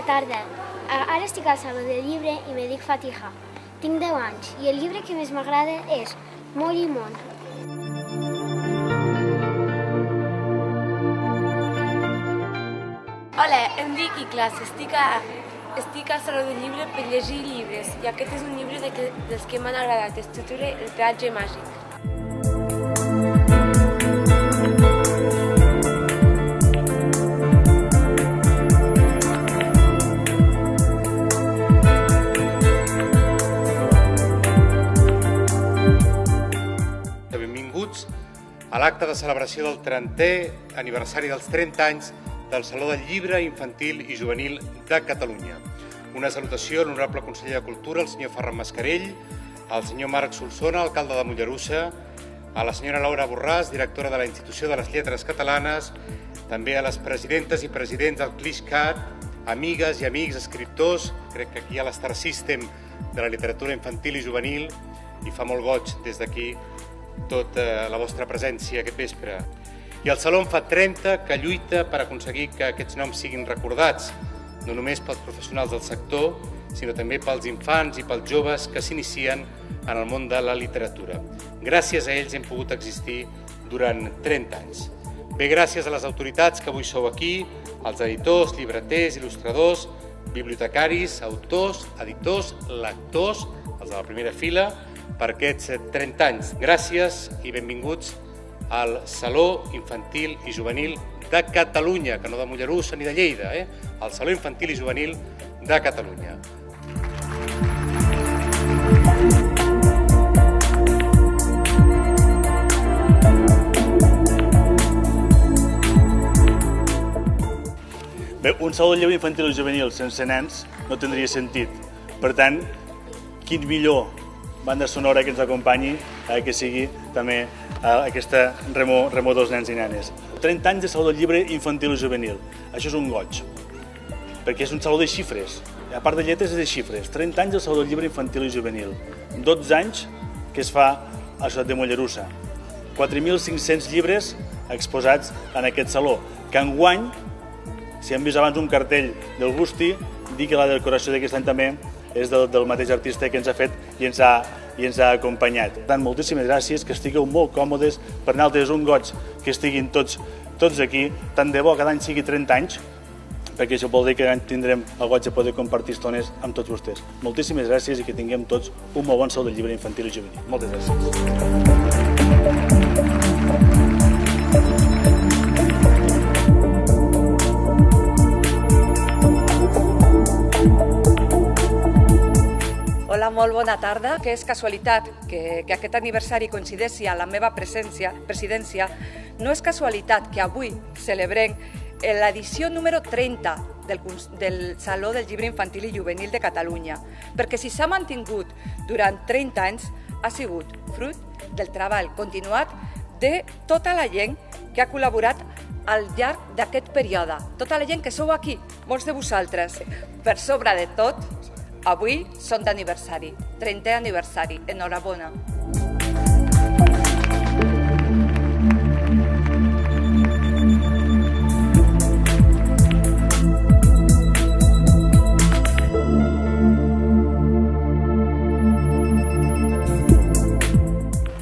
bona tarda. Ara estic al Saló del Llibre i me dic Fatiha. Tinc 10 anys i el llibre que més m'agrada és Molt i Món. Hola, em dic Iclas, estic, a, estic al Saló del Llibre per llegir llibres i aquest és un llibre de que, dels que m'han agradat, es titula El peatge màgic. L'acte de celebració del 30è aniversari dels 30 anys del Saló del Llibre Infantil i Juvenil de Catalunya. Una salutació a l'honorable conseller de Cultura, el senyor Ferran Mascarell, al senyor Marc Solsona, alcalde de Mollerussa, a la senyora Laura Borràs, directora de la Institució de les Lletres Catalanes, també a les presidentes i presidents del CLISCAT, amigues i amics, escriptors, crec que aquí hi ha l'Star System de la literatura infantil i juvenil, i fa molt goig des d'aquí tota la vostra presència aquest vespre. I el Saló en fa 30 que lluita per aconseguir que aquests noms siguin recordats, no només pels professionals del sector, sinó també pels infants i pels joves que s'inicien en el món de la literatura. Gràcies a ells hem pogut existir durant 30 anys. Bé, gràcies a les autoritats que avui sou aquí, als editors, llibreters, il·lustradors, bibliotecaris, autors, editors, lectors, els de la primera fila, per aquests 30 anys. Gràcies i benvinguts al Saló Infantil i Juvenil de Catalunya, que no de Mollerussa ni de Lleida, eh? el Saló Infantil i Juvenil de Catalunya. Bé, un saló de infantil i juvenil sense nens no tindria sentit. Per tant, quin millor banda sonora que ens acompanyi eh, que sigui també eh, aquesta remo, remo dels nens i nenes. 30 anys de Saló del Llibre Infantil i Juvenil. Això és un goig, perquè és un saló de xifres. A part de lletres, és de xifres. 30 anys de Saló del Llibre Infantil i Juvenil. 12 anys que es fa a ciutat de Mollerussa. 4.500 llibres exposats en aquest saló, que enguany, si hem vist abans un cartell del Gusti, dir que la decoració d'aquest any també és del, del mateix artista que ens ha fet i ens ha, i ens ha acompanyat. Per tant, moltíssimes gràcies, que estigueu molt còmodes, per nosaltres un goig que estiguin tots, tots aquí, tant de bo cada any sigui 30 anys, perquè això vol dir que tindrem el goig de poder compartir estones amb tots vostès. Moltíssimes gràcies i que tinguem tots un molt bon salt de llibre infantil i juvenil. Moltes gràcies. Molt bona tarda. Que és casualitat que, que aquest aniversari coincideixi a la meva presència, presidència. No és casualitat que avui celebrem l'edició número 30 del, del Saló del Llibre Infantil i Juvenil de Catalunya, perquè si s'ha mantingut durant 30 anys ha sigut fruit del treball continuat de tota la gent que ha col·laborat al llarg d'aquest període. Tota la gent que sou aquí, molts de vosaltres. Per sobre de tot, avui són d'aniversari, 30è aniversari. Enhorabona.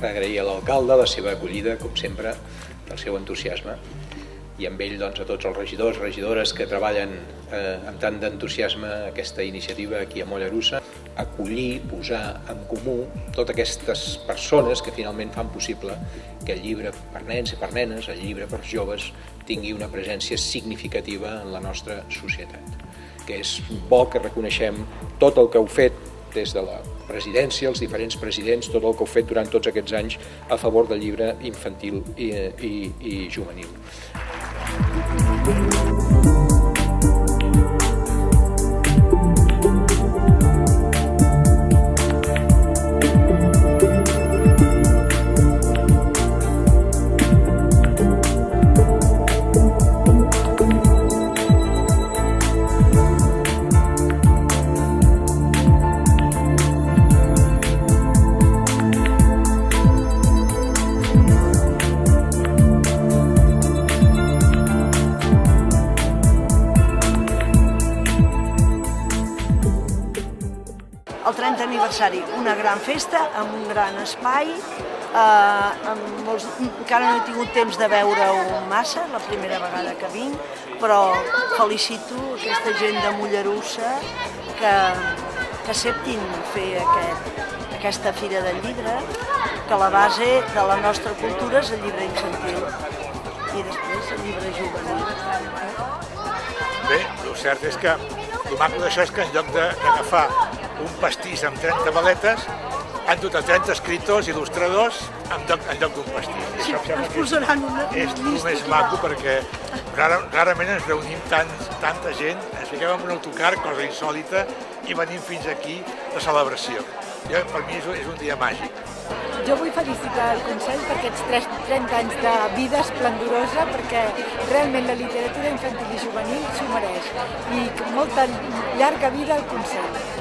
agrair a l'alcalde la seva acollida, com sempre, el seu entusiasme i amb ell doncs, a tots els regidors, regidores que treballen eh, amb tant d'entusiasme aquesta iniciativa aquí a Mollerussa, acollir, posar en comú totes aquestes persones que finalment fan possible que el llibre per nens i per nenes, el llibre per joves, tingui una presència significativa en la nostra societat. Que és bo que reconeixem tot el que heu fet des de la presidència, els diferents presidents, tot el que heu fet durant tots aquests anys a favor del llibre infantil i, i, i juvenil. Thank you. Aniversari. Una gran festa, amb un gran espai, eh, amb molts... encara no he tingut temps de veure-ho massa, la primera vegada que vinc, però felicito aquesta gent de Mollerussa que, que acceptin fer aquest, aquesta Fira del Llibre, que la base de la nostra cultura és el llibre infantil i després el llibre juvenil. Bé, el cert és que el maco d'això és que en lloc d'agafar un pastís amb 30 baletes, han dut a 30 escriptors, il·lustradors, en lloc, en lloc d'un pastís. Sí, ens posaran una, és una el més maco perquè rara, rarament ens reunim tant, tanta gent, ens fiquem en un autocar, cosa insòlita, i venim fins aquí de celebració. Jo, per mi és, un- és un dia màgic. Jo vull felicitar el Consell per aquests 3, 30 anys de vida esplendorosa, perquè realment la literatura infantil i juvenil s'ho mereix. I molta llarga vida al Consell.